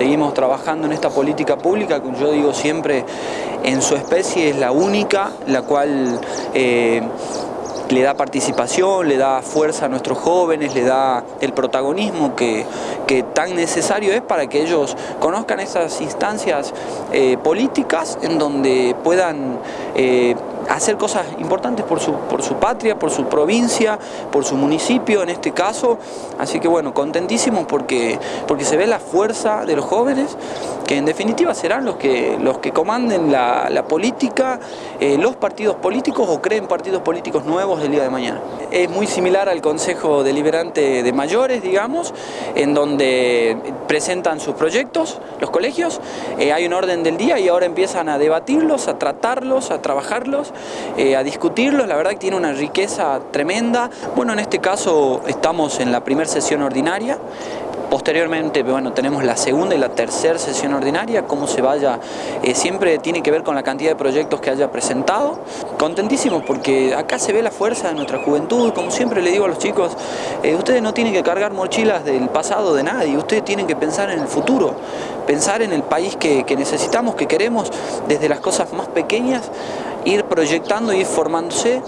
seguimos trabajando en esta política pública que yo digo siempre en su especie es la única, la cual eh, le da participación, le da fuerza a nuestros jóvenes, le da el protagonismo que, tan necesario es para que ellos conozcan esas instancias eh, políticas en donde puedan eh, hacer cosas importantes por su, por su patria, por su provincia, por su municipio en este caso. Así que bueno, contentísimos porque, porque se ve la fuerza de los jóvenes, que en definitiva serán los que, los que comanden la, política, eh, los partidos políticos o creen partidos políticos nuevos del día de mañana. Es muy similar al Consejo Deliberante de Mayores, digamos, en donde presentan sus proyectos, los colegios, eh, hay un orden del día y ahora empiezan a debatirlos, a tratarlos, a trabajarlos eh, a discutirlos, la verdad que tiene una riqueza tremenda. Bueno, en este caso estamos en la primera sesión ordinaria, Posteriormente, bueno, tenemos la segunda y la tercera sesión ordinaria, cómo se vaya, eh, siempre tiene que ver con la cantidad de proyectos que haya presentado. Contentísimos porque acá se ve la fuerza de nuestra juventud, como siempre le digo a los chicos, eh, ustedes no tienen que cargar mochilas del pasado de nadie, ustedes tienen que pensar en el futuro, pensar en el país que, que necesitamos, que queremos, desde las cosas más pequeñas, ir proyectando, ir formándose.